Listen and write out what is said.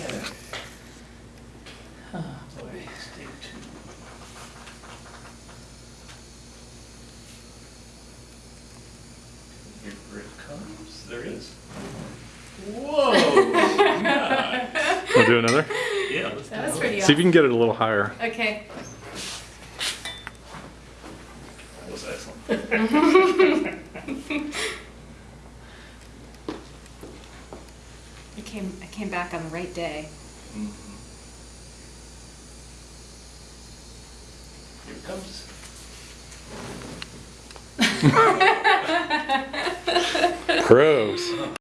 Okay. Oh, boy, stay tuned. Here it comes, there it is. Whoa! nice. We'll do another. Yeah, let's That was pretty See if you can get it a little higher. Okay. That was excellent. I came I came back on the right day. Mhm. Here it comes. Pros.